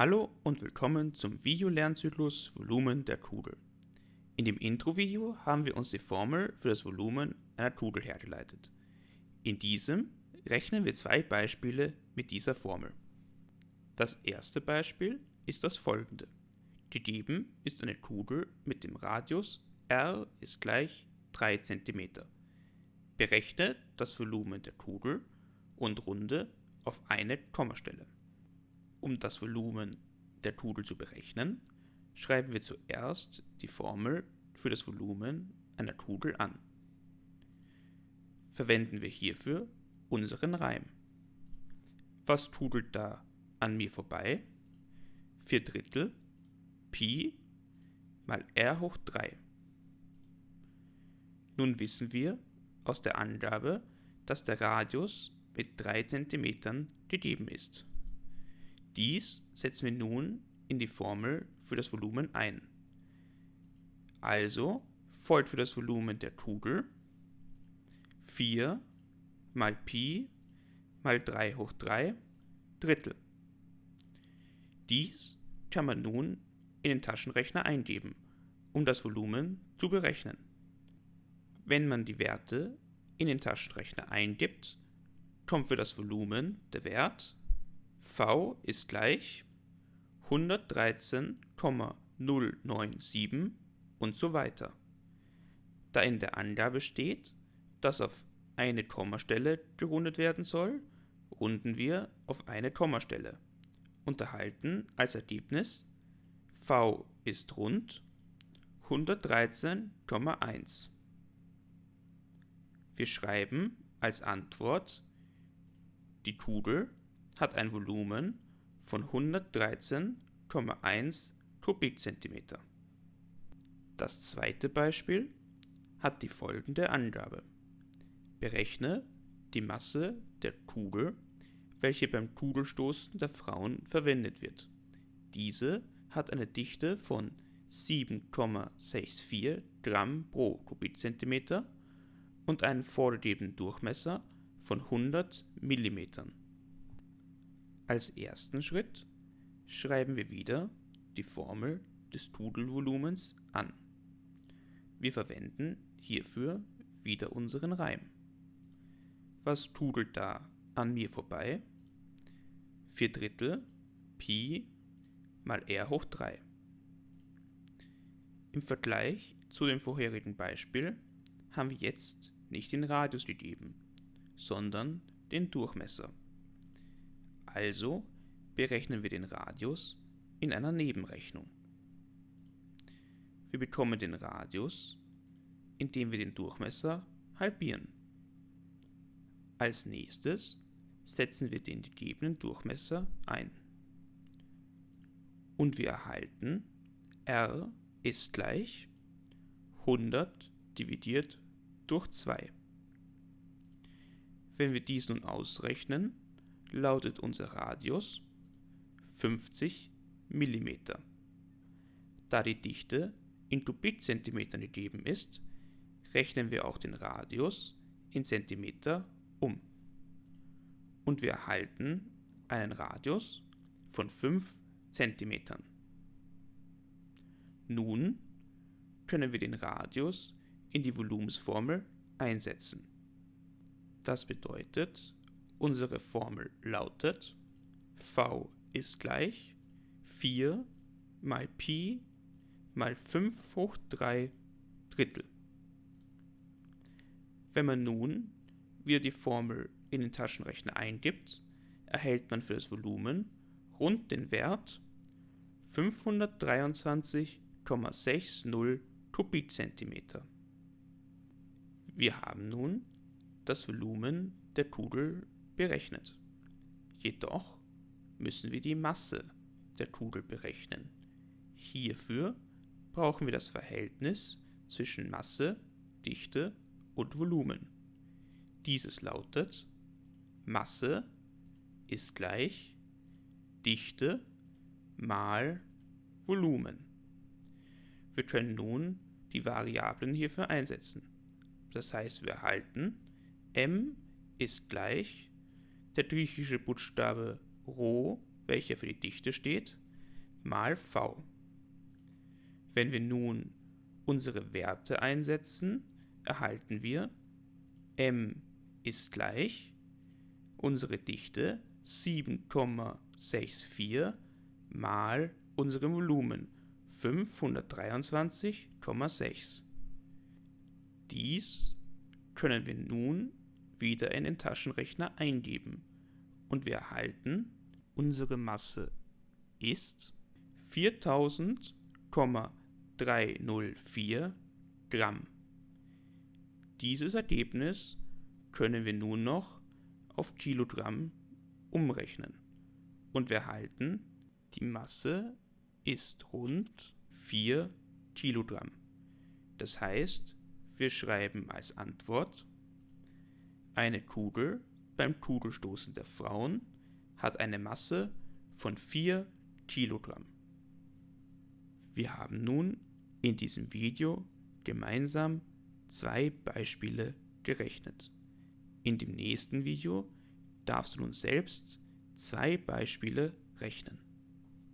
Hallo und willkommen zum Videolernzyklus Volumen der Kugel. In dem Intro-Video haben wir uns die Formel für das Volumen einer Kugel hergeleitet. In diesem rechnen wir zwei Beispiele mit dieser Formel. Das erste Beispiel ist das folgende. Gegeben ist eine Kugel mit dem Radius r ist gleich 3 cm. Berechne das Volumen der Kugel und runde auf eine Kommastelle. Um das Volumen der Kugel zu berechnen, schreiben wir zuerst die Formel für das Volumen einer Kugel an. Verwenden wir hierfür unseren Reim. Was kugelt da an mir vorbei? 4 Drittel Pi mal r hoch 3. Nun wissen wir aus der Angabe, dass der Radius mit 3 cm gegeben ist. Dies setzen wir nun in die Formel für das Volumen ein. Also folgt für das Volumen der Kugel 4 mal Pi mal 3 hoch 3 Drittel. Dies kann man nun in den Taschenrechner eingeben, um das Volumen zu berechnen. Wenn man die Werte in den Taschenrechner eingibt, kommt für das Volumen der Wert V ist gleich 113,097 und so weiter. Da in der Angabe steht, dass auf eine Kommastelle gerundet werden soll, runden wir auf eine Kommastelle und erhalten als Ergebnis v ist rund 113,1. Wir schreiben als Antwort die Kugel hat ein Volumen von 113,1 Kubikzentimeter. Das zweite Beispiel hat die folgende Angabe. Berechne die Masse der Kugel, welche beim Kugelstoßen der Frauen verwendet wird. Diese hat eine Dichte von 7,64 Gramm pro Kubikzentimeter und einen vorgegebenen Durchmesser von 100 Millimetern. Als ersten Schritt schreiben wir wieder die Formel des Tudelvolumens an. Wir verwenden hierfür wieder unseren Reim. Was tudelt da an mir vorbei? 4 Drittel Pi mal r hoch 3. Im Vergleich zu dem vorherigen Beispiel haben wir jetzt nicht den Radius gegeben, sondern den Durchmesser. Also berechnen wir den Radius in einer Nebenrechnung. Wir bekommen den Radius, indem wir den Durchmesser halbieren. Als nächstes setzen wir den gegebenen Durchmesser ein. Und wir erhalten r ist gleich 100 dividiert durch 2. Wenn wir dies nun ausrechnen, lautet unser Radius 50 mm. Da die Dichte in Kubikzentimetern gegeben ist, rechnen wir auch den Radius in Zentimeter um. Und wir erhalten einen Radius von 5 cm. Nun können wir den Radius in die Volumensformel einsetzen. Das bedeutet, Unsere Formel lautet v ist gleich 4 mal Pi mal 5 hoch 3 Drittel. Wenn man nun wieder die Formel in den Taschenrechner eingibt, erhält man für das Volumen rund den Wert 523,60 Kubikzentimeter. Wir haben nun das Volumen der Kugel berechnet. Jedoch müssen wir die Masse der Kugel berechnen. Hierfür brauchen wir das Verhältnis zwischen Masse, Dichte und Volumen. Dieses lautet Masse ist gleich Dichte mal Volumen. Wir können nun die Variablen hierfür einsetzen. Das heißt, wir erhalten m ist gleich der griechische Buchstabe Rho, welcher für die Dichte steht, mal v. Wenn wir nun unsere Werte einsetzen, erhalten wir m ist gleich unsere Dichte 7,64 mal unserem Volumen 523,6. Dies können wir nun wieder in den Taschenrechner eingeben und wir erhalten, unsere Masse ist 4000,304 Gramm. Dieses Ergebnis können wir nun noch auf Kilogramm umrechnen und wir erhalten, die Masse ist rund 4 Kilogramm. Das heißt, wir schreiben als Antwort, eine Kugel beim Kugelstoßen der Frauen hat eine Masse von 4 Kilogramm. Wir haben nun in diesem Video gemeinsam zwei Beispiele gerechnet. In dem nächsten Video darfst du nun selbst zwei Beispiele rechnen.